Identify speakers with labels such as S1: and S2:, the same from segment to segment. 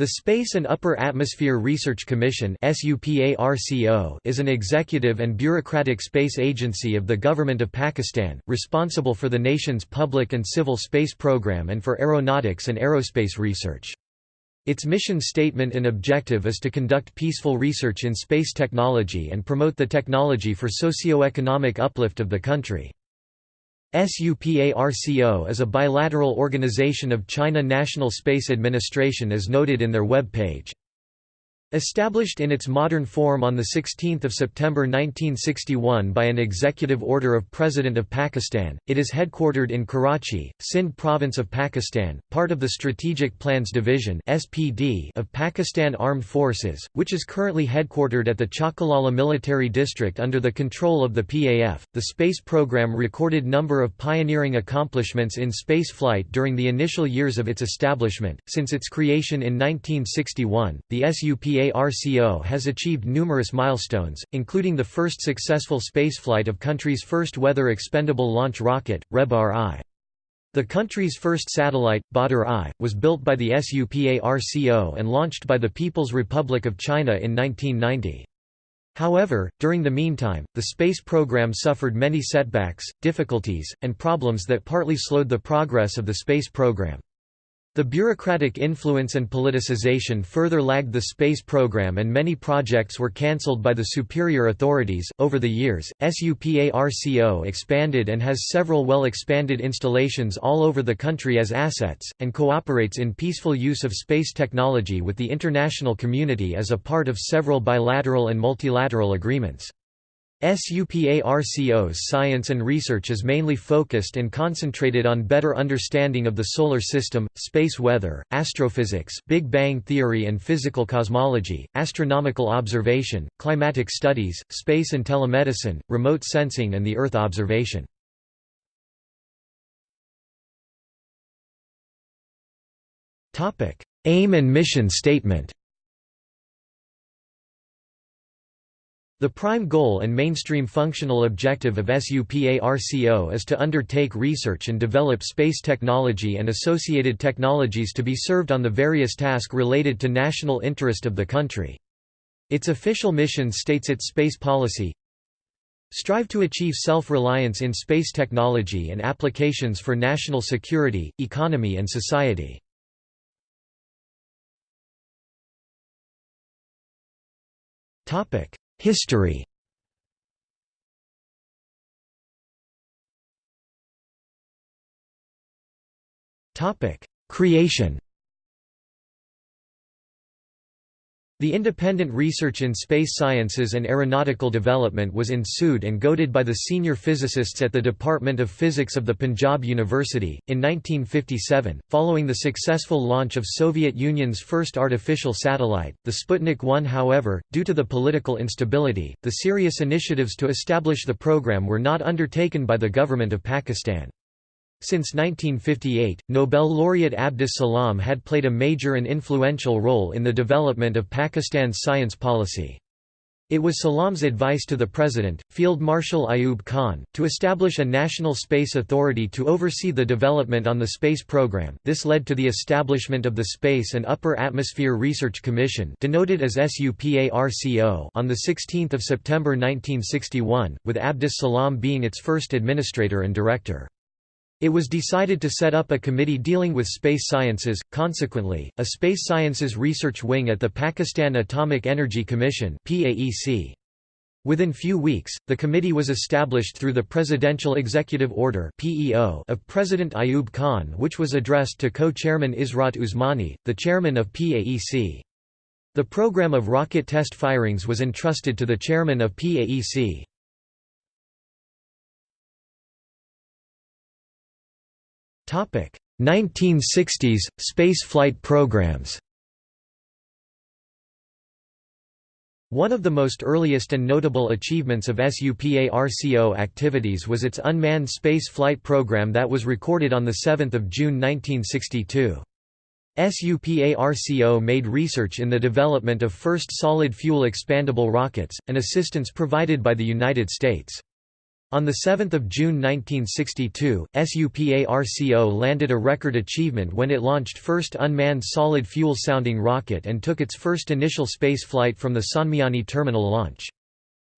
S1: The Space and Upper Atmosphere Research Commission is an executive and bureaucratic space agency of the Government of Pakistan, responsible for the nation's public and civil space program and for aeronautics and aerospace research. Its mission statement and objective is to conduct peaceful research in space technology and promote the technology for socio-economic uplift of the country. SUPARCO is a bilateral organization of China National Space Administration as noted in their web page. Established in its modern form on 16 September 1961 by an executive order of President of Pakistan, it is headquartered in Karachi, Sindh Province of Pakistan, part of the Strategic Plans Division of Pakistan Armed Forces, which is currently headquartered at the Chaklala Military District under the control of the PAF. The space program recorded number of pioneering accomplishments in spaceflight during the initial years of its establishment. Since its creation in 1961, the SUPA PARCO has achieved numerous milestones, including the first successful spaceflight of country's first weather-expendable launch rocket, Rehbar-I. The country's first satellite, Badr-I, was built by the SUPARCO and launched by the People's Republic of China in 1990. However, during the meantime, the space program suffered many setbacks, difficulties, and problems that partly slowed the progress of the space program. The bureaucratic influence and politicization further lagged the space program and many projects were cancelled by the superior authorities. Over the years, SUPARCO expanded and has several well expanded installations all over the country as assets, and cooperates in peaceful use of space technology with the international community as a part of several bilateral and multilateral agreements. SUPARCO's science and research is mainly focused and concentrated on better understanding of the Solar System, space weather, astrophysics Big Bang theory and physical cosmology, astronomical observation, climatic studies, space and telemedicine, remote sensing and the Earth observation. Aim and mission statement The prime goal and mainstream functional objective of SUPARCO is to undertake research and develop space technology and associated technologies to be served on the various tasks related to national interest of the country. Its official mission states its space policy Strive to achieve self-reliance in space technology and applications for national security, economy and society. Topic History. Creation The independent research in space sciences and aeronautical development was ensued and goaded by the senior physicists at the Department of Physics of the Punjab University. In 1957, following the successful launch of Soviet Union's first artificial satellite, the Sputnik 1 however, due to the political instability, the serious initiatives to establish the program were not undertaken by the government of Pakistan. Since 1958, Nobel laureate Abdus Salam had played a major and influential role in the development of Pakistan's science policy. It was Salam's advice to the President, Field Marshal Ayub Khan, to establish a national space authority to oversee the development on the space program. This led to the establishment of the Space and Upper Atmosphere Research Commission, denoted as SUPARCO, on the 16th of September 1961, with Abdus Salam being its first administrator and director. It was decided to set up a committee dealing with space sciences, consequently, a space sciences research wing at the Pakistan Atomic Energy Commission Within few weeks, the committee was established through the Presidential Executive Order of President Ayub Khan which was addressed to co-chairman Ishrat Usmani, the chairman of PAEC. The program of rocket test firings was entrusted to the chairman of PAEC. 1960s – Space flight programs One of the most earliest and notable achievements of SUPARCO activities was its unmanned space flight program that was recorded on 7 June 1962. SUPARCO made research in the development of first solid-fuel expandable rockets, an assistance provided by the United States. On 7 June 1962, SUPARCO landed a record achievement when it launched first unmanned solid fuel sounding rocket and took its first initial space flight from the Sonmiani terminal launch.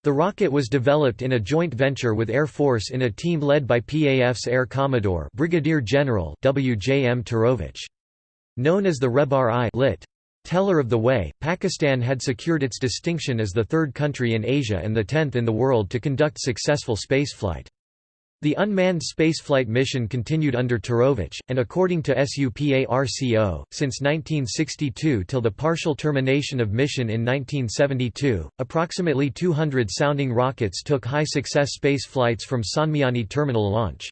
S1: The rocket was developed in a joint venture with Air Force in a team led by PAF's Air Commodore Brigadier General W. J. M. Turowicz. Known as the Rehbar I lit. Teller of the Way, Pakistan had secured its distinction as the third country in Asia and the tenth in the world to conduct successful spaceflight. The unmanned spaceflight mission continued under Turowicz, and according to SUPARCO, since 1962 till the partial termination of mission in 1972, approximately 200 sounding rockets took high-success space flights from Sonmiani terminal launch.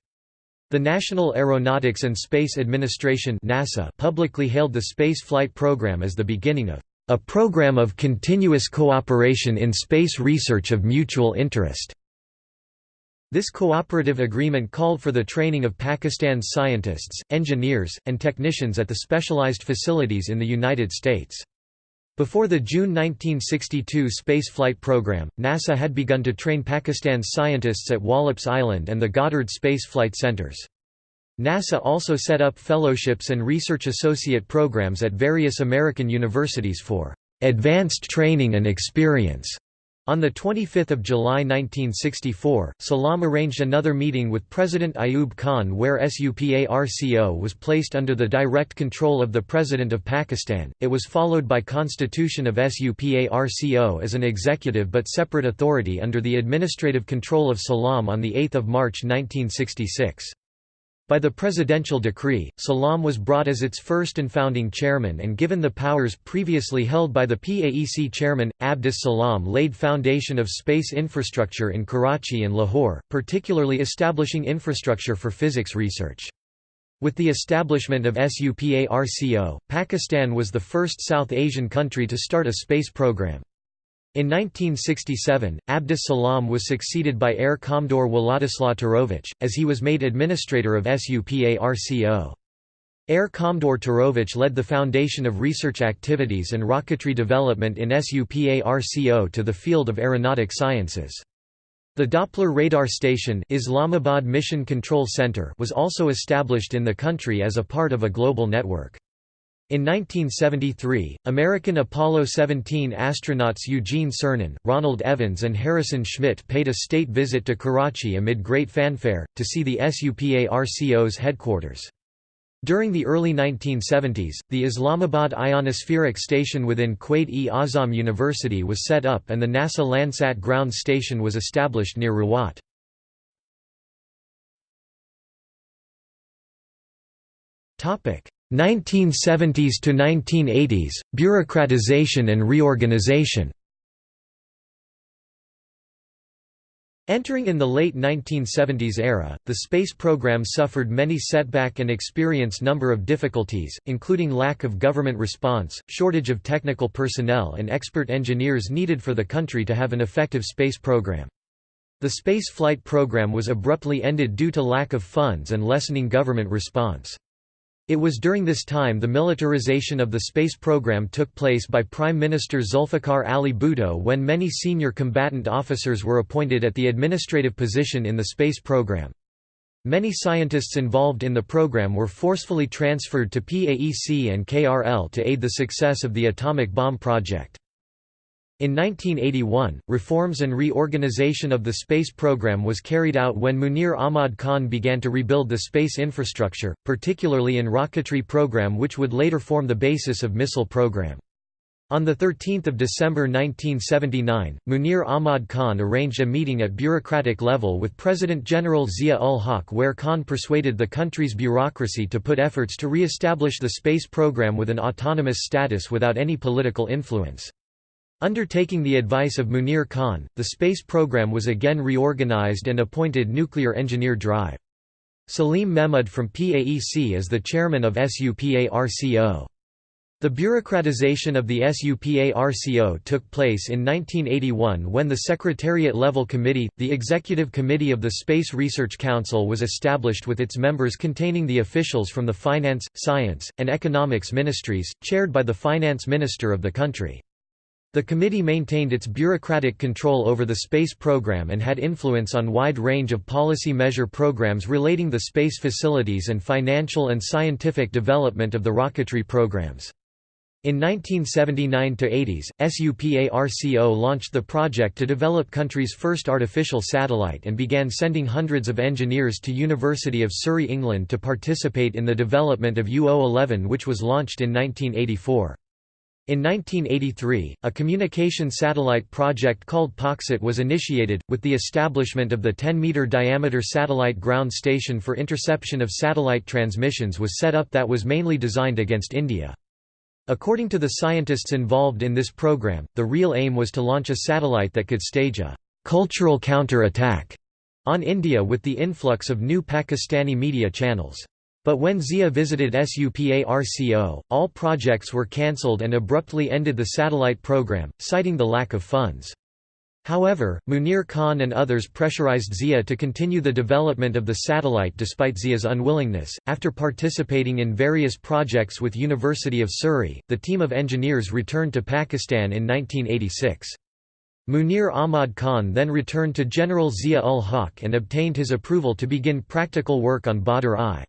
S1: The National Aeronautics and Space Administration NASA publicly hailed the space flight program as the beginning of a program of continuous cooperation in space research of mutual interest. This cooperative agreement called for the training of Pakistan's scientists, engineers, and technicians at the specialized facilities in the United States. Before the June 1962 spaceflight program, NASA had begun to train Pakistan's scientists at Wallops Island and the Goddard Space Flight Centers. NASA also set up fellowships and research associate programs at various American universities for advanced training and experience on 25 July 1964, Salam arranged another meeting with President Ayub Khan where SUPARCO was placed under the direct control of the President of Pakistan. It was followed by constitution of SUPARCO as an executive but separate authority under the administrative control of Salam on 8 March 1966. By the presidential decree, Salam was brought as its first and founding chairman and given the powers previously held by the PAEC chairman. Abdus Salam laid foundation of space infrastructure in Karachi and Lahore, particularly establishing infrastructure for physics research. With the establishment of SUPARCO, Pakistan was the first South Asian country to start a space program. In 1967, Abdus Salam was succeeded by Air Commodore Wladislaw Turowicz, as he was made administrator of SUPARCO. Air Commodore Turowicz led the foundation of research activities and rocketry development in SUPARCO to the field of aeronautic sciences. The Doppler radar station Islamabad Mission Control Center was also established in the country as a part of a global network. In 1973, American Apollo 17 astronauts Eugene Cernan, Ronald Evans and Harrison Schmitt paid a state visit to Karachi amid great fanfare, to see the SUPARCO's headquarters. During the early 1970s, the Islamabad Ionospheric Station within Quaid-e-Azam University was set up and the NASA Landsat ground station was established near Rawat. Topic 1970s to 1980s, bureaucratization and reorganization Entering in the late 1970s era, the space program suffered many setback and experienced number of difficulties, including lack of government response, shortage of technical personnel and expert engineers needed for the country to have an effective space program. The space flight program was abruptly ended due to lack of funds and lessening government response. It was during this time the militarization of the space program took place by Prime Minister Zulfikar Ali Bhutto when many senior combatant officers were appointed at the administrative position in the space program. Many scientists involved in the program were forcefully transferred to PAEC and KRL to aid the success of the atomic bomb project. In 1981, reforms and reorganization of the space program was carried out when Munir Ahmad Khan began to rebuild the space infrastructure, particularly in rocketry program which would later form the basis of missile program. On 13 December 1979, Munir Ahmad Khan arranged a meeting at bureaucratic level with President General Zia-ul-Haq where Khan persuaded the country's bureaucracy to put efforts to re-establish the space program with an autonomous status without any political influence. Undertaking the advice of Munir Khan, the space program was again reorganized and appointed nuclear engineer Drive. Salim Mehmud from PAEC as the chairman of SUPARCO. The bureaucratization of the SUPARCO took place in 1981 when the Secretariat-level committee, the Executive Committee of the Space Research Council was established with its members containing the officials from the Finance, Science, and Economics ministries, chaired by the Finance Minister of the country. The committee maintained its bureaucratic control over the space program and had influence on wide range of policy measure programs relating the space facilities and financial and scientific development of the rocketry programs. In 1979–80s, SUPARCO launched the project to develop country's first artificial satellite and began sending hundreds of engineers to University of Surrey England to participate in the development of UO-11 which was launched in 1984. In 1983, a communication satellite project called PAKSAT was initiated, with the establishment of the 10-meter diameter satellite ground station for interception of satellite transmissions was set up that was mainly designed against India. According to the scientists involved in this program, the real aim was to launch a satellite that could stage a «cultural counter-attack» on India with the influx of new Pakistani media channels. But when Zia visited SUPARCO, all projects were cancelled and abruptly ended the satellite program, citing the lack of funds. However, Munir Khan and others pressurized Zia to continue the development of the satellite despite Zia's unwillingness. After participating in various projects with University of Surrey, the team of engineers returned to Pakistan in 1986. Munir Ahmad Khan then returned to General Zia ul Haq and obtained his approval to begin practical work on Badr-I.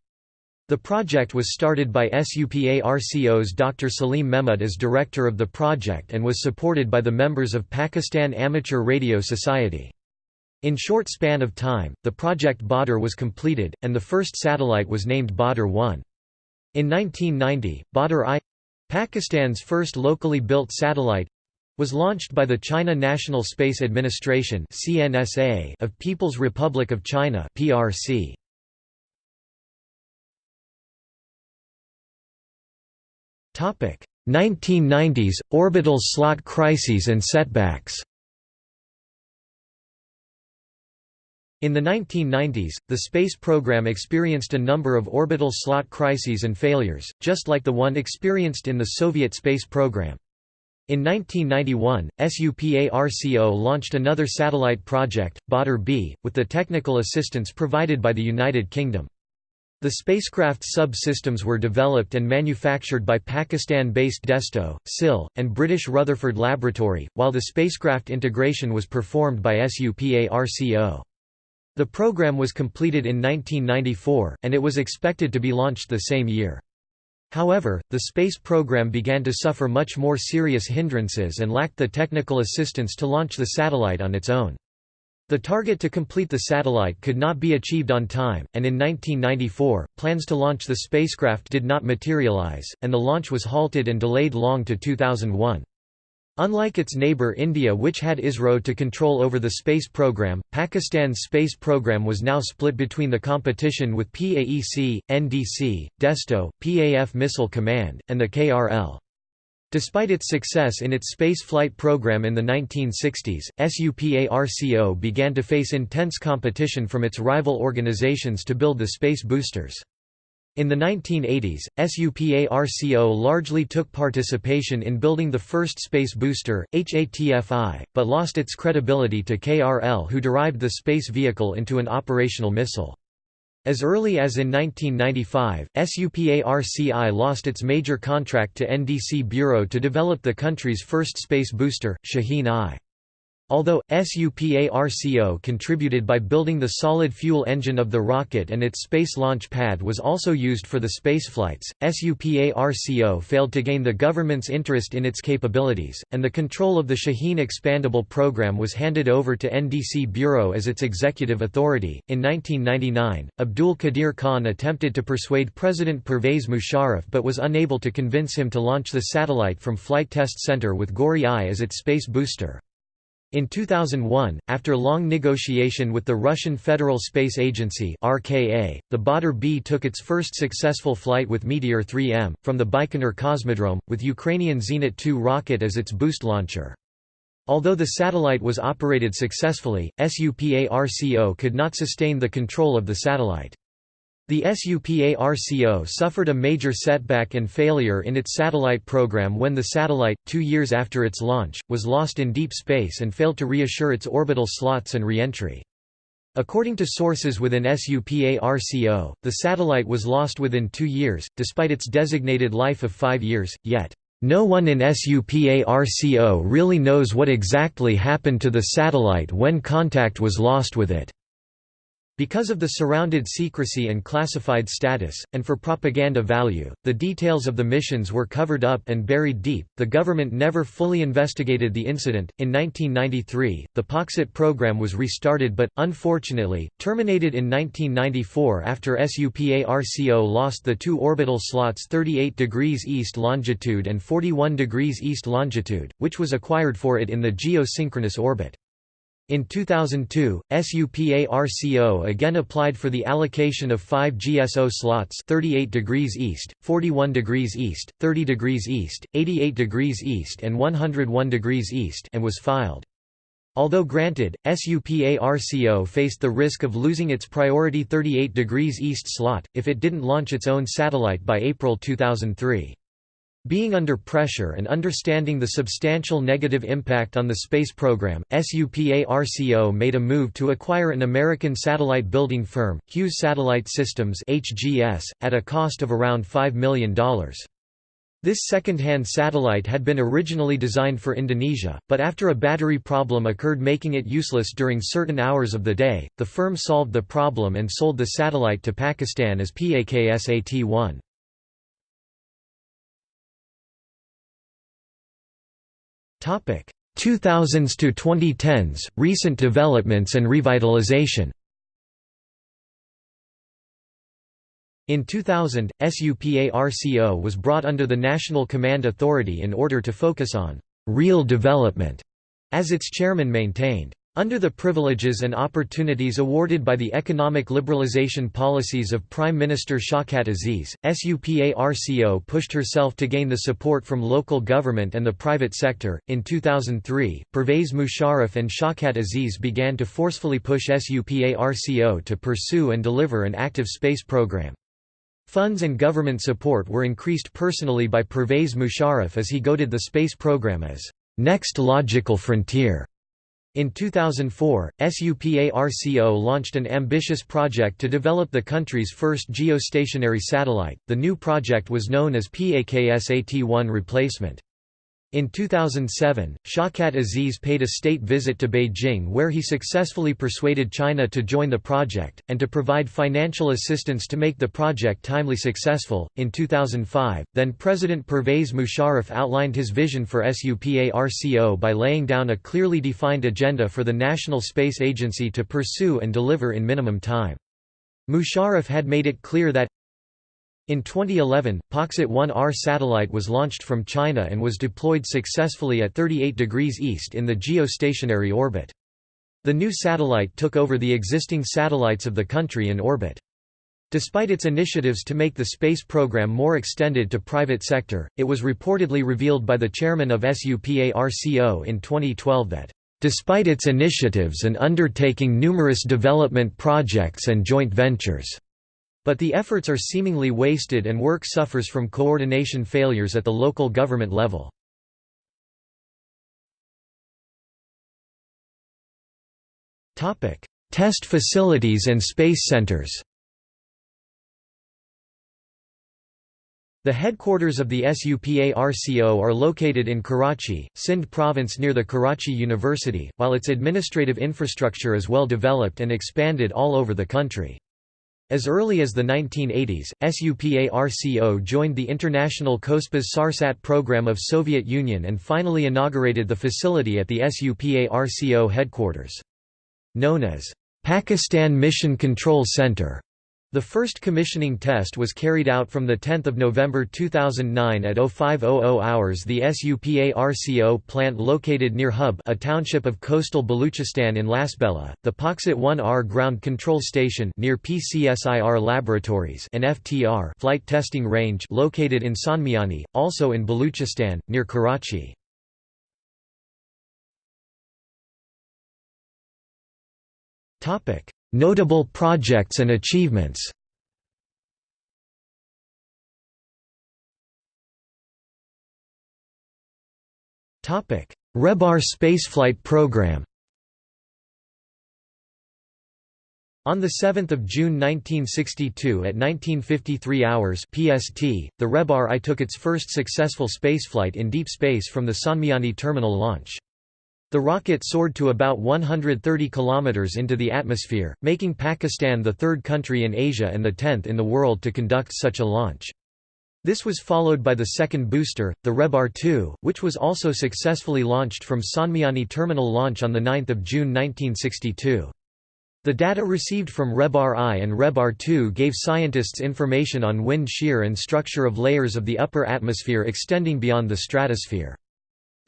S1: The project was started by SUPARCO's Dr. Salim Mehmud as director of the project and was supported by the members of Pakistan Amateur Radio Society. In short span of time, the project Badr was completed, and the first satellite was named Badr-1. In 1990, Badr-I—Pakistan's first locally built satellite—was launched by the China National Space Administration of People's Republic of China PRC. 1990s – Orbital slot crises and setbacks In the 1990s, the space program experienced a number of orbital slot crises and failures, just like the one experienced in the Soviet space program. In 1991, SUPARCO launched another satellite project, Badr-B, with the technical assistance provided by the United Kingdom. The spacecraft sub-systems were developed and manufactured by Pakistan-based Desto, SIL, and British Rutherford Laboratory, while the spacecraft integration was performed by SUPARCO. The program was completed in 1994, and it was expected to be launched the same year. However, the space program began to suffer much more serious hindrances and lacked the technical assistance to launch the satellite on its own. The target to complete the satellite could not be achieved on time, and in 1994, plans to launch the spacecraft did not materialize, and the launch was halted and delayed long to 2001. Unlike its neighbor India which had ISRO to control over the space program, Pakistan's space program was now split between the competition with PAEC, NDC, DESTO, PAF Missile Command, and the KRL. Despite its success in its space flight program in the 1960s, SUPARCO began to face intense competition from its rival organizations to build the space boosters. In the 1980s, SUPARCO largely took participation in building the first space booster, HATF-I, but lost its credibility to KRL who derived the space vehicle into an operational missile. As early as in 1995, SUPARCO lost its major contract to NDC Bureau to develop the country's first space booster, Shaheen-I. Although, SUPARCO contributed by building the solid fuel engine of the rocket and its space launch pad was also used for the spaceflights, SUPARCO failed to gain the government's interest in its capabilities, and the control of the Shaheen expandable program was handed over to NDC Bureau as its executive authority. In 1999, Abdul Qadir Khan attempted to persuade President Pervez Musharraf but was unable to convince him to launch the satellite from Flight Test Center with Ghauri-I as its space booster. In 2001, after long negotiation with the Russian Federal Space Agency (RKA), the Badr-B took its first successful flight with Meteor 3M from the Baikonur Cosmodrome, with Ukrainian Zenit 2 rocket as its boost launcher. Although the satellite was operated successfully, SUPARCO could not sustain the control of the satellite. The SUPARCO suffered a major setback and failure in its satellite program when the satellite, two years after its launch, was lost in deep space and failed to reassure its orbital slots and re-entry. According to sources within SUPARCO, the satellite was lost within two years, despite its designated life of five years, yet No one in SUPARCO really knows what exactly happened to the satellite when contact was lost with it. Because of the surrounded secrecy and classified status, and for propaganda value, the details of the missions were covered up and buried deep. The government never fully investigated the incident. In 1993, the PAKSAT program was restarted but, unfortunately, terminated in 1994 after SUPARCO lost the two orbital slots 38 degrees east longitude and 41 degrees east longitude, which was acquired for it in the geosynchronous orbit. In 2002, SUPARCO again applied for the allocation of 5 GSO slots 38 degrees east, 41 degrees east, 30 degrees east, 88 degrees east and 101 degrees east and was filed. Although granted, SUPARCO faced the risk of losing its priority 38 degrees east slot, if it didn't launch its own satellite by April 2003. Being under pressure and understanding the substantial negative impact on the space program, SUPARCO made a move to acquire an American satellite building firm, Hughes Satellite Systems (HGS), at a cost of around $5 million. This second-hand satellite had been originally designed for Indonesia, but after a battery problem occurred making it useless during certain hours of the day, the firm solved the problem and sold the satellite to Pakistan as PAKSAT-1. 2000s to 2010s recent developments and revitalization. In 2000, SUPARCO was brought under the National Command Authority in order to focus on real development, as its chairman maintained. Under the privileges and opportunities awarded by the economic liberalization policies of Prime Minister Shawkat Aziz, SUPARCO pushed herself to gain the support from local government and the private sector. In 2003, Pervez Musharraf and Shawkat Aziz began to forcefully push SUPARCO to pursue and deliver an active space program. Funds and government support were increased personally by Pervez Musharraf as he goaded the space program as next logical frontier. In 2004, SUPARCO launched an ambitious project to develop the country's first geostationary satellite. The new project was known as PAKSAT-1 replacement. In 2007, Shawkat Aziz paid a state visit to Beijing where he successfully persuaded China to join the project, and to provide financial assistance to make the project timely successful. In 2005, then President Pervez Musharraf outlined his vision for SUPARCO by laying down a clearly defined agenda for the National Space Agency to pursue and deliver in minimum time. Musharraf had made it clear that in 2011, PAKSAT 1R satellite was launched from China and was deployed successfully at 38 degrees east in the geostationary orbit. The new satellite took over the existing satellites of the country in orbit. Despite its initiatives to make the space program more extended to private sector, it was reportedly revealed by the chairman of SUPARCO in 2012 that, "...despite its initiatives and undertaking numerous development projects and joint ventures," But the efforts are seemingly wasted and work suffers from coordination failures at the local government level. Test facilities and space centers The headquarters of the SUPARCO are located in Karachi, Sindh province near the Karachi University, while its administrative infrastructure is well developed and expanded all over the country. As early as the 1980s, SUPARCO joined the International Cospas-Sarsat program of Soviet Union and finally inaugurated the facility at the SUPARCO headquarters. Known as Pakistan Mission Control Center, the first commissioning test was carried out from 10 November 2009 at 0500 hours. The SUPARCO plant located near Hub a township of coastal Baluchistan in Lasbela, the PAKSAT 1R ground control station near PCSIR laboratories and FTR flight testing range located in Sonmiani, also in Baluchistan, near Karachi. Notable projects and achievements Rehbar spaceflight program On 7 June 1962 at 1953 hours PST, the Rehbar I took its first successful spaceflight in deep space from the Sonmiani terminal launch. The rocket soared to about 130 km into the atmosphere, making Pakistan the third country in Asia and the tenth in the world to conduct such a launch. This was followed by the second booster, the Rehbar 2, which was also successfully launched from Sonmiani terminal launch on 9 June 1962. The data received from Rehbar I and Rehbar II gave scientists information on wind shear and structure of layers of the upper atmosphere extending beyond the stratosphere.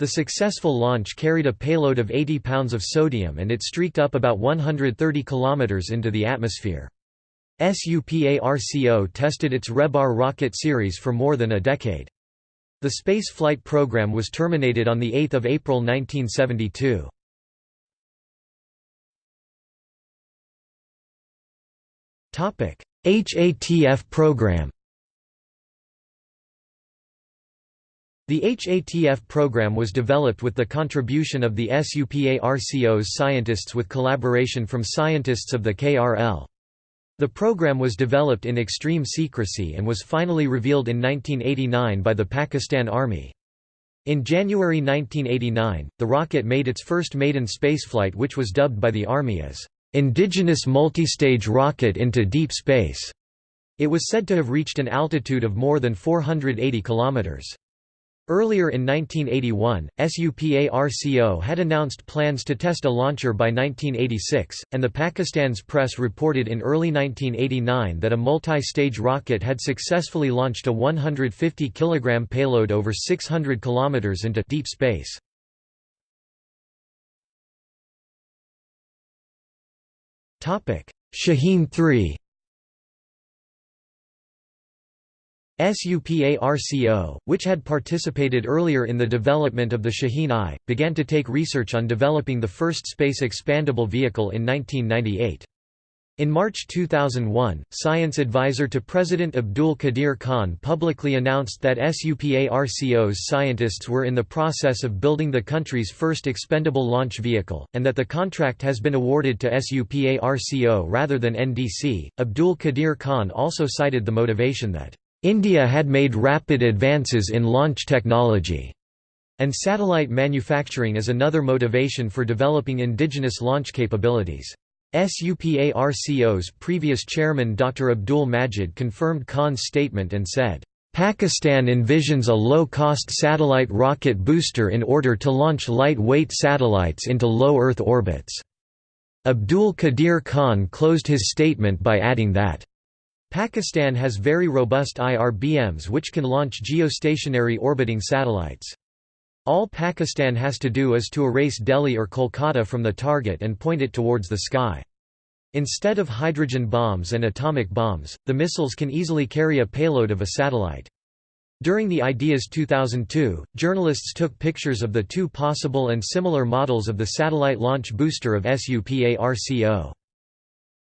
S1: The successful launch carried a payload of 80 pounds of sodium and it streaked up about 130 kilometers into the atmosphere. SUPARCO tested its Rehbar rocket series for more than a decade. The space flight program was terminated on 8 April 1972. HATF program The HATF program was developed with the contribution of the SUPARCO's scientists with collaboration from scientists of the KRL. The program was developed in extreme secrecy and was finally revealed in 1989 by the Pakistan Army. In January 1989, the rocket made its first maiden spaceflight which was dubbed by the Army as indigenous multistage rocket into deep space. It was said to have reached an altitude of more than 480 kilometers. Earlier in 1981, SUPARCO had announced plans to test a launcher by 1986, and the Pakistan's press reported in early 1989 that a multi-stage rocket had successfully launched a 150 kg payload over 600 km into deep space. Shaheen 3 SUPARCO, which had participated earlier in the development of the Shaheen I, began to take research on developing the first space expandable vehicle in 1998. In March 2001, science advisor to President Abdul Qadir Khan publicly announced that SUPARCO's scientists were in the process of building the country's first expendable launch vehicle, and that the contract has been awarded to SUPARCO rather than NDC. Abdul Qadir Khan also cited the motivation that India had made rapid advances in launch technology, and satellite manufacturing is another motivation for developing indigenous launch capabilities. SUPARCO's previous chairman Dr. Abdul Majid confirmed Khan's statement and said, Pakistan envisions a low-cost satellite rocket booster in order to launch light-weight satellites into low Earth orbits. Abdul Qadir Khan closed his statement by adding that, Pakistan has very robust IRBMs which can launch geostationary orbiting satellites. All Pakistan has to do is to erase Delhi or Kolkata from the target and point it towards the sky. Instead of hydrogen bombs and atomic bombs, the missiles can easily carry a payload of a satellite. During the Ideas 2002, journalists took pictures of the two possible and similar models of the satellite launch booster of SUPARCO.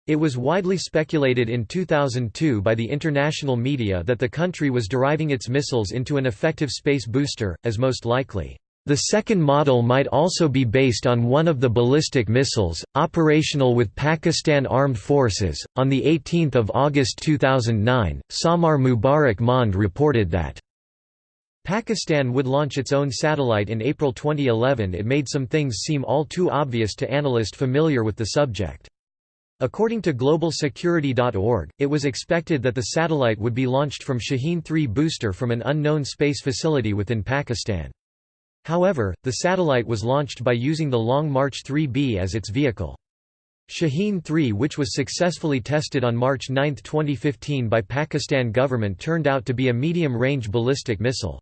S1: It was widely speculated in 2002 by the international media that the country was deriving its missiles into an effective space booster, as most likely. The second model might also be based on one of the ballistic missiles, operational with Pakistan Armed Forces. On 18 August 2009, Samar Mubarakmand reported that Pakistan would launch its own satellite in April 2011. It made some things seem all too obvious to analysts familiar with the subject. According to GlobalSecurity.org, it was expected that the satellite would be launched from Shaheen 3 booster from an unknown space facility within Pakistan. However, the satellite was launched by using the Long March 3B as its vehicle. Shaheen 3 which was successfully tested on March 9, 2015 by Pakistan government turned out to be a medium-range ballistic missile.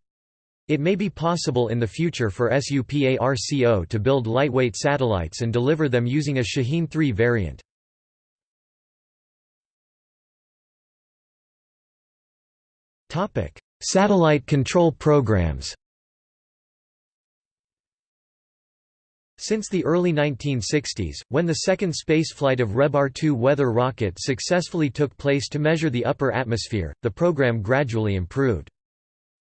S1: It may be possible in the future for SUPARCO to build lightweight satellites and deliver them using a Shaheen 3 variant. Satellite control programs Since the early 1960s, when the second spaceflight of Rehbar 2 weather rocket successfully took place to measure the upper atmosphere, the program gradually improved.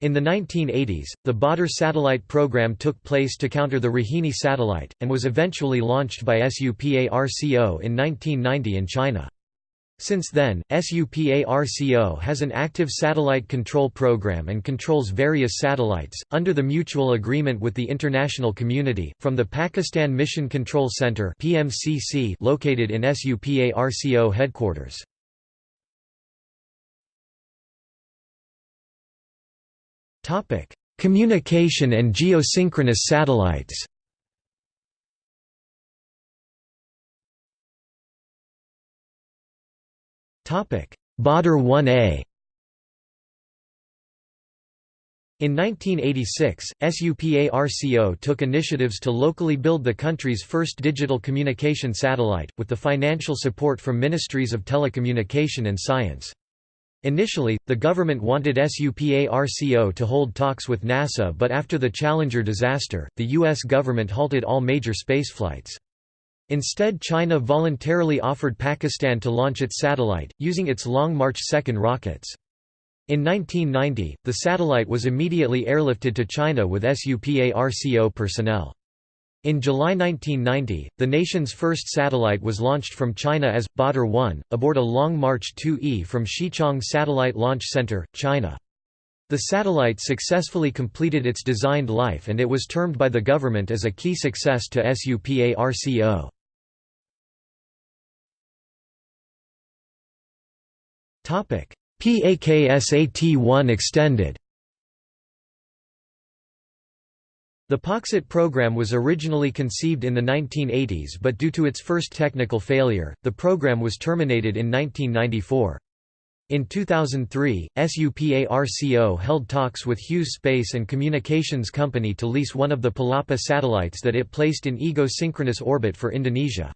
S1: In the 1980s, the Badr satellite program took place to counter the Rohini satellite, and was eventually launched by SUPARCO in 1990 in China. Since then, SUPARCO has an active satellite control program and controls various satellites, under the mutual agreement with the international community, from the Pakistan Mission Control Center located in SUPARCO headquarters. Communication and geosynchronous satellites Badr 1A In 1986, SUPARCO took initiatives to locally build the country's first digital communication satellite, with the financial support from Ministries of Telecommunication and Science. Initially, the government wanted SUPARCO to hold talks with NASA but after the Challenger disaster, the U.S. government halted all major spaceflights. Instead China voluntarily offered Pakistan to launch its satellite, using its Long March 2 rockets. In 1990, the satellite was immediately airlifted to China with SUPARCO personnel. In July 1990, the nation's first satellite was launched from China as, Badr 1, aboard a Long March 2E from Xichang Satellite Launch Center, China. The satellite successfully completed its designed life and it was termed by the government as a key success to SUPARCO. PAKSAT-1 extended The PAKSAT program was originally conceived in the 1980s but due to its first technical failure, the program was terminated in 1994. In 2003, SUPARCO held talks with Hughes Space and Communications Company to lease one of the Palapa satellites that it placed in ego-synchronous orbit for Indonesia.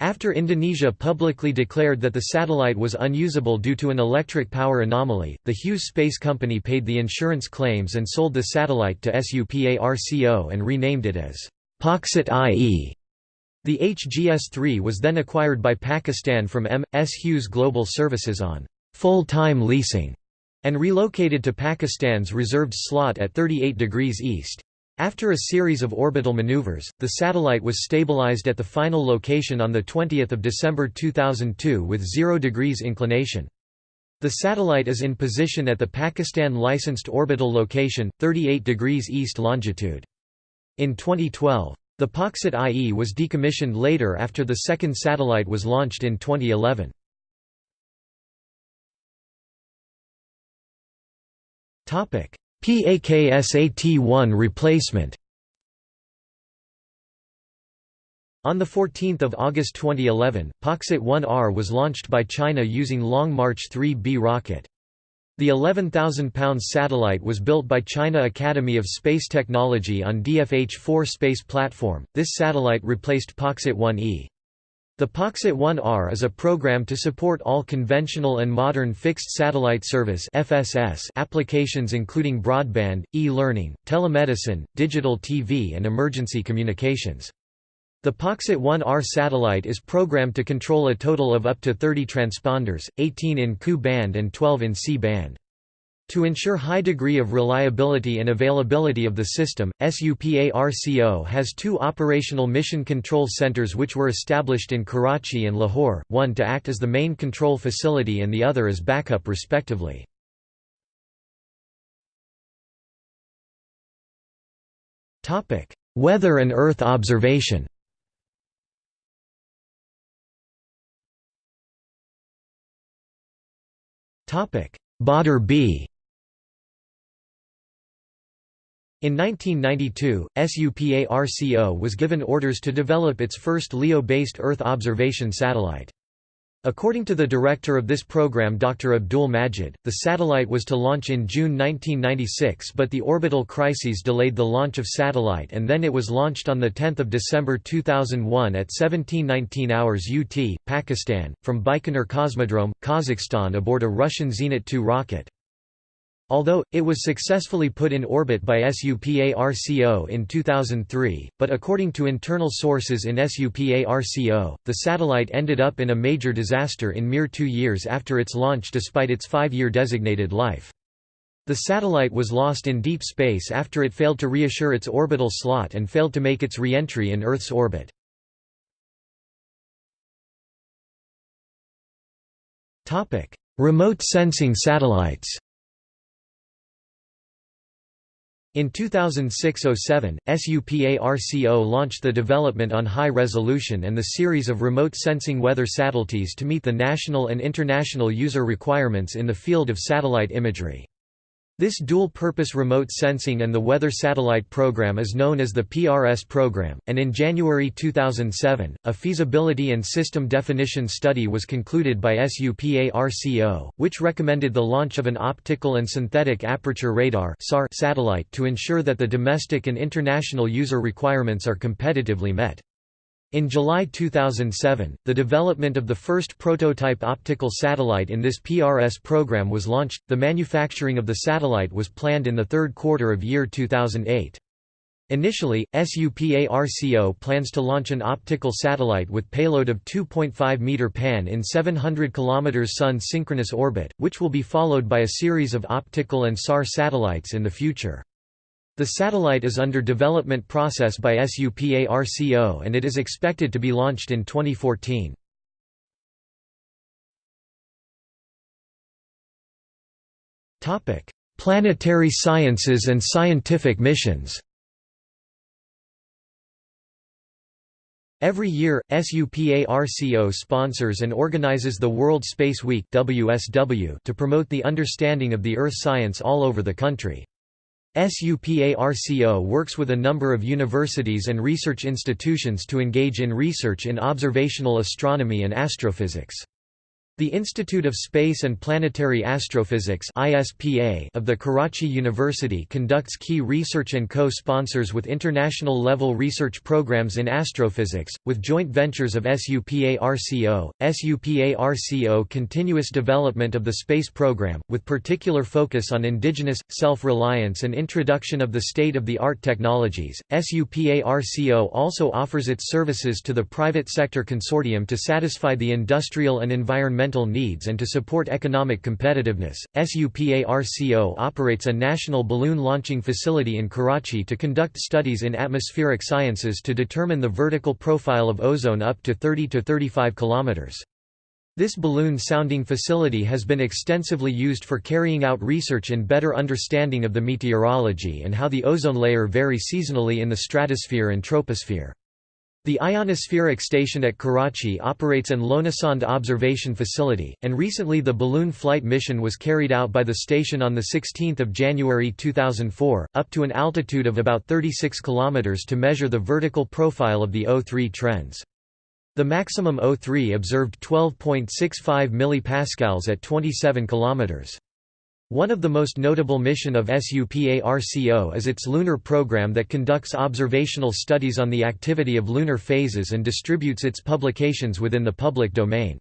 S1: After Indonesia publicly declared that the satellite was unusable due to an electric power anomaly, the Hughes Space Company paid the insurance claims and sold the satellite to SUPARCO and renamed it as PAKSAT IE. The HGS-3 was then acquired by Pakistan from M.S. Hughes Global Services on full-time leasing, and relocated to Pakistan's reserved slot at 38 degrees east. After a series of orbital maneuvers, the satellite was stabilized at the final location on 20 December 2002 with 0 degrees inclination. The satellite is in position at the Pakistan-licensed orbital location, 38 degrees east longitude. In 2012, the PAKSAT IE was decommissioned later after the second satellite was launched in 2011. PAKSAT-1 replacement On 14 August 2011, PAKSAT 1R was launched by China using Long March 3B rocket. The 11,000-pound satellite was built by China Academy of Space Technology on DFH-4 space platform. This satellite replaced PAKSAT 1E. The PAKSAT 1R is a program to support all conventional and modern fixed satellite service (FSS) applications including broadband, e-learning, telemedicine, digital TV and emergency communications. The PAKSAT 1R satellite is programmed to control a total of up to 30 transponders, 18 in Ku band and 12 in C band. To ensure high degree of reliability and availability of the system, SUPARCO has two operational mission control centers which were established in Karachi and Lahore, one to act as the main control facility and the other as backup respectively. Weather and Earth observation Badr B in 1992, SUPARCO was given orders to develop its first LEO-based Earth observation satellite. According to the director of this program Dr. Abdul Majid, the satellite was to launch in June 1996 but the orbital crises delayed the launch of satellite and then it was launched on 10 December 2001 at 1719 hours UT, Pakistan, from Baikonur Cosmodrome, Kazakhstan aboard a Russian Zenit 2 rocket. Although, it was successfully put in orbit by SUPARCO in 2003, but according to internal sources in SUPARCO, the satellite ended up in a major disaster in mere two years after its launch despite its five-year designated life. The satellite was lost in deep space after it failed to reassure its orbital slot and failed to make its re-entry in Earth's orbit. Remote sensing satellites In 2006–07, SUPARCO launched the development on high resolution and the series of remote sensing weather satellites to meet the national and international user requirements in the field of satellite imagery. This dual-purpose remote sensing and the weather satellite program is known as the PRS program, and in January 2007, a feasibility and system definition study was concluded by SUPARCO, which recommended the launch of an optical and synthetic aperture radar satellite to ensure that the domestic and international user requirements are competitively met. In July 2007, the development of the first prototype optical satellite in this PRS program was launched. The manufacturing of the satellite was planned in the third quarter of year 2008. Initially, SUPARCO plans to launch an optical satellite with payload of 2.5 meter pan in 700 km Sun synchronous orbit, which will be followed by a series of optical and SAR satellites in the future. The satellite is under development process by SUPARCO and it is expected to be launched in 2014. Planetary sciences and scientific missions Every year, SUPARCO sponsors and organizes the World Space Week to promote the understanding of the Earth science all over the country. SUPARCO works with a number of universities and research institutions to engage in research in observational astronomy and astrophysics. The Institute of Space and Planetary Astrophysics of the Karachi University conducts key research and co-sponsors with international-level research programs in astrophysics, with joint ventures of SUPARCO, SUPARCO continuous development of the space program, with particular focus on indigenous, self-reliance and introduction of the state-of-the-art technologies. SUPARCO also offers its services to the private sector consortium to satisfy the industrial and environmental environmental needs and to support economic competitiveness. SUPARCO operates a national balloon launching facility in Karachi to conduct studies in atmospheric sciences to determine the vertical profile of ozone up to 30 to 35 kilometers. This balloon sounding facility has been extensively used for carrying out research in better understanding of the meteorology and how the ozone layer varies seasonally in the stratosphere and troposphere. The ionospheric station at Karachi operates an Ionosonde observation facility, and recently the balloon flight mission was carried out by the station on 16 January 2004, up to an altitude of about 36 km to measure the vertical profile of the O3 trends. The maximum O3 observed 12.65 mPa at 27 kilometers. One of the most notable mission of SUPARCO is its lunar program that conducts observational studies on the activity of lunar phases and distributes its publications within the public domain.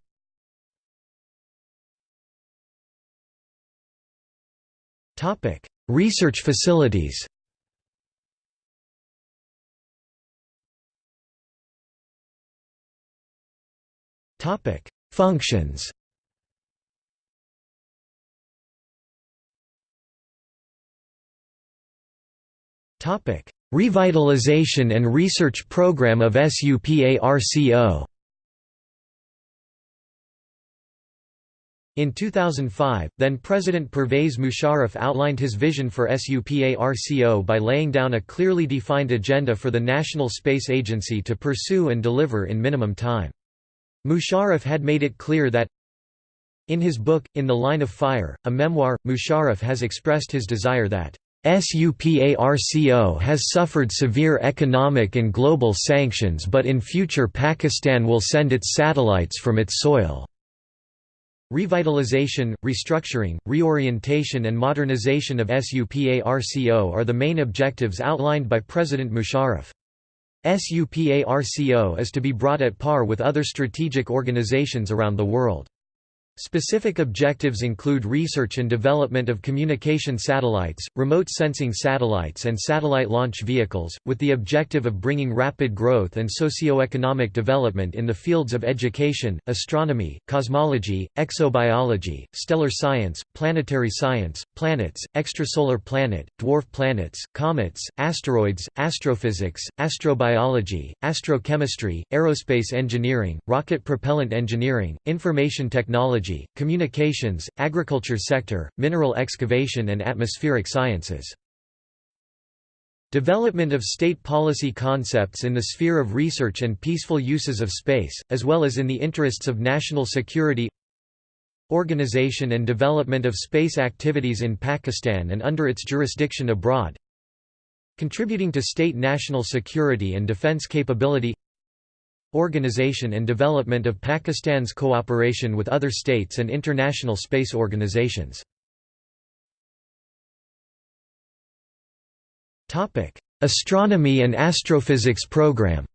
S1: Research facilities Functions Revitalization and research program of SUPARCO In 2005, then-President Pervez Musharraf outlined his vision for SUPARCO by laying down a clearly defined agenda for the National Space Agency to pursue and deliver in minimum time. Musharraf had made it clear that in his book, In the Line of Fire, a memoir, Musharraf has expressed his desire that SUPARCO has suffered severe economic and global sanctions but in future Pakistan will send its satellites from its soil. Revitalization, restructuring, reorientation and modernization of SUPARCO are the main objectives outlined by President Musharraf. SUPARCO is to be brought at par with other strategic organizations around the world. Specific objectives include research and development of communication satellites, remote sensing satellites and satellite launch vehicles, with the objective of bringing rapid growth and socio-economic development in the fields of education, astronomy, cosmology, exobiology, stellar science, planetary science, planets, extrasolar planet, dwarf planets, comets, asteroids, astrophysics, astrobiology, astrochemistry, aerospace engineering, rocket propellant engineering, information technology technology, communications, agriculture sector, mineral excavation and atmospheric sciences. Development of state policy concepts in the sphere of research and peaceful uses of space, as well as in the interests of national security Organization and development of space activities in Pakistan and under its jurisdiction abroad Contributing to state national security and defense capability Organization and development of Pakistan's cooperation with other states and international space organizations Astronomy and astrophysics program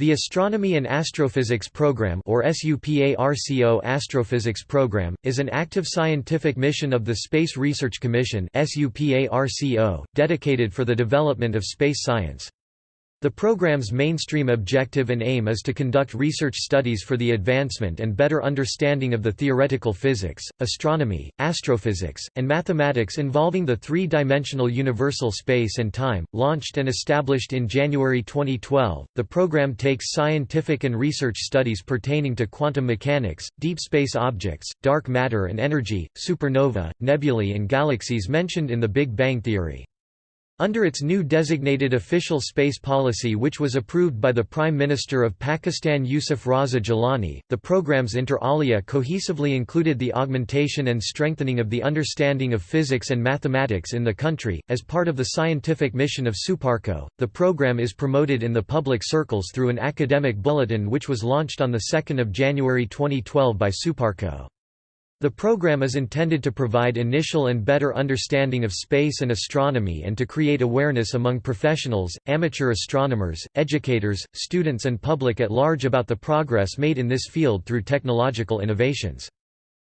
S1: The Astronomy and Astrophysics Program or SUPARCO Astrophysics Program, is an active scientific mission of the Space Research Commission SUPARCO dedicated for the development of space science. The program's mainstream objective and aim is to conduct research studies for the advancement and better understanding of the theoretical physics, astronomy, astrophysics, and mathematics involving the three-dimensional universal space and time. Launched and established in January 2012, the program takes scientific and research studies pertaining to quantum mechanics, deep space objects, dark matter and energy, supernova, nebulae and galaxies mentioned in the Big Bang theory. Under its new designated official space policy which was approved by the Prime Minister of Pakistan Yusuf Raza Gilani, the program's inter alia cohesively included the augmentation and strengthening of the understanding of physics and mathematics in the country. As part of the scientific mission of SUPARCO, the program is promoted in the public circles through an academic bulletin which was launched on 2 January 2012 by SUPARCO. The program is intended to provide initial and better understanding of space and astronomy and to create awareness among professionals, amateur astronomers, educators, students and public at large about the progress made in this field through technological innovations.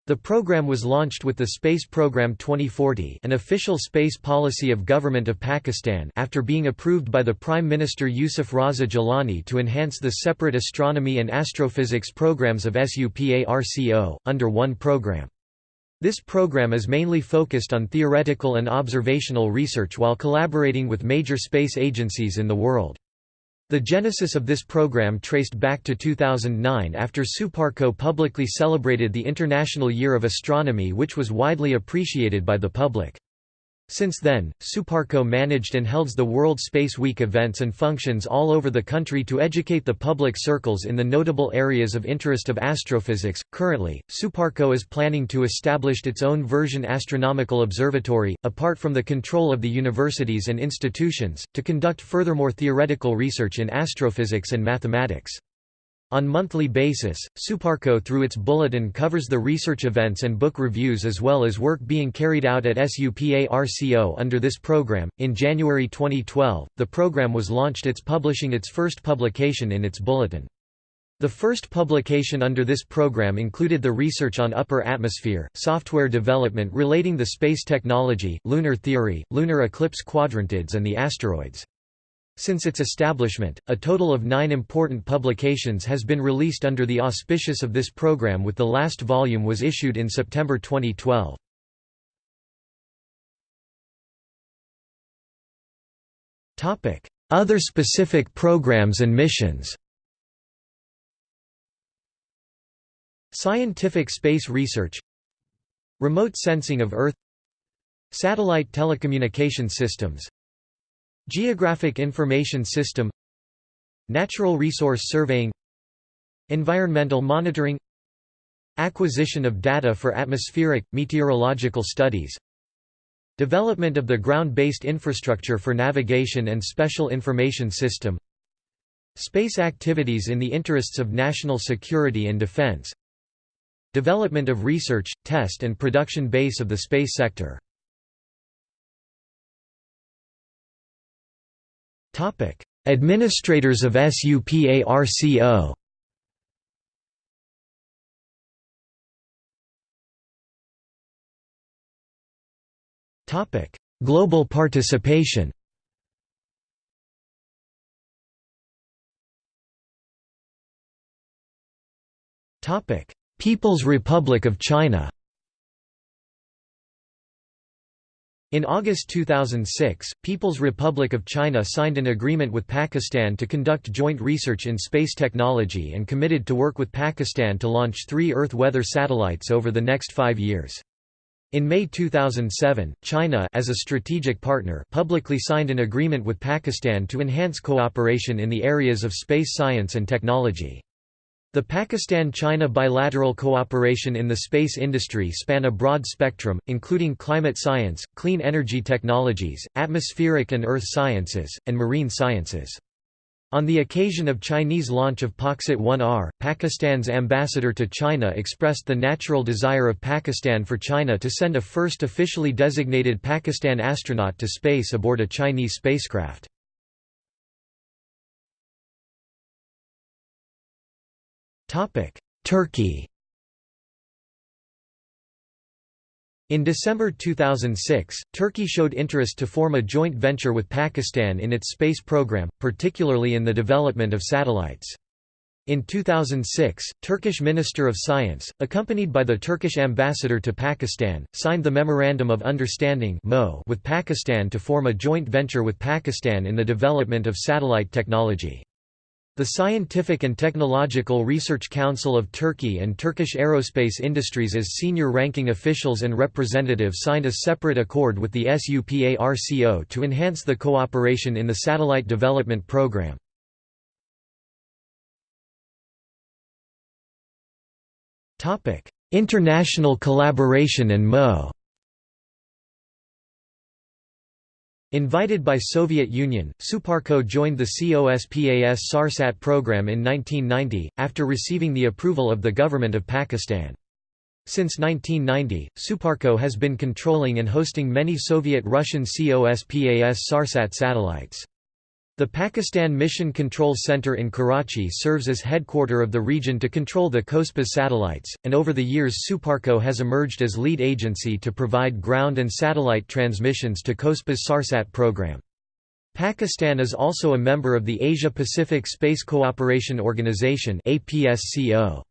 S1: The program was launched with the Space Program 2040 an official space policy of Government of Pakistan after being approved by the Prime Minister Yusuf Raza Gilani to enhance the separate astronomy and astrophysics programs of SUPARCO, under one program. This program is mainly focused on theoretical and observational research while collaborating with major space agencies in the world. The genesis of this program traced back to 2009 after SUPARCO publicly celebrated the International Year of Astronomy which was widely appreciated by the public. Since then, SUPARCO managed and holds the World Space Week events and functions all over the country to educate the public circles in the notable areas of interest of astrophysics. Currently, SUPARCO is planning to establish its own version astronomical observatory, apart from the control of the universities and institutions, to conduct furthermore theoretical research in astrophysics and mathematics. On monthly basis, SUPARCO through its bulletin covers the research events and book reviews as well as work being carried out at SUPARCO under this program. In January 2012, the program was launched its publishing its first publication in its bulletin. The first publication under this program included the research on upper atmosphere, software development relating the space technology, lunar theory, lunar eclipse quadrantids and the asteroids. Since its establishment, a total of nine important publications has been released under the auspices of this program with the last volume was issued in September 2012. Other specific programs and missions Scientific space research Remote sensing of Earth Satellite telecommunication systems Geographic Information System Natural Resource Surveying Environmental Monitoring Acquisition of data for atmospheric, meteorological studies Development of the ground-based infrastructure for navigation and special information system Space activities in the interests of national security and defense Development of research, test and production base of the space sector Administrators of SUPARCO Topic: Global participation. Topic: People's Republic of China In August 2006, People's Republic of China signed an agreement with Pakistan to conduct joint research in space technology and committed to work with Pakistan to launch three Earth weather satellites over the next five years. In May 2007, China as a strategic partner publicly signed an agreement with Pakistan to enhance cooperation in the areas of space science and technology. The Pakistan-China bilateral cooperation in the space industry span a broad spectrum, including climate science, clean energy technologies, atmospheric and earth sciences, and marine sciences. On the occasion of Chinese launch of Paksat 1R, Pakistan's ambassador to China expressed the natural desire of Pakistan for China to send a first officially designated Pakistan astronaut to space aboard a Chinese spacecraft. Turkey In December 2006, Turkey showed interest to form a joint venture with Pakistan in its space program, particularly in the development of satellites. In 2006, Turkish Minister of Science, accompanied by the Turkish ambassador to Pakistan, signed the Memorandum of Understanding with Pakistan to form a joint venture with Pakistan in the development of satellite technology. The Scientific and Technological Research Council of Turkey and Turkish Aerospace Industries as senior-ranking officials and representatives signed a separate accord with the SUPARCO to enhance the cooperation in the satellite development program. International collaboration and MO Invited by Soviet Union, Suparco joined the COSPAS SARSAT program in 1990, after receiving the approval of the government of Pakistan. Since 1990, Suparco has been controlling and hosting many Soviet-Russian COSPAS SARSAT satellites. The Pakistan Mission Control Center in Karachi serves as headquarter of the region to control the COSPAS satellites, and over the years Suparco has emerged as lead agency to provide ground and satellite transmissions to COSPAS SARSAT program. Pakistan is also a member of the Asia-Pacific Space Cooperation Organization SUPARCO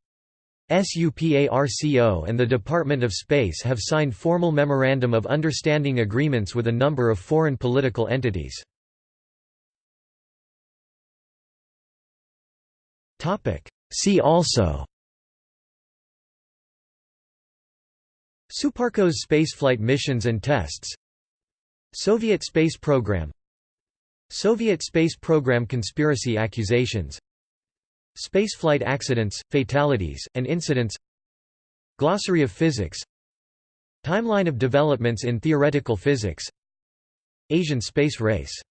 S1: and the Department of Space have signed formal Memorandum of Understanding agreements with a number of foreign political entities. See also. Suparco's spaceflight missions and tests. Soviet space program. Soviet space program conspiracy accusations. Spaceflight accidents, fatalities, and incidents. Glossary of physics. Timeline of developments in theoretical physics. Asian space race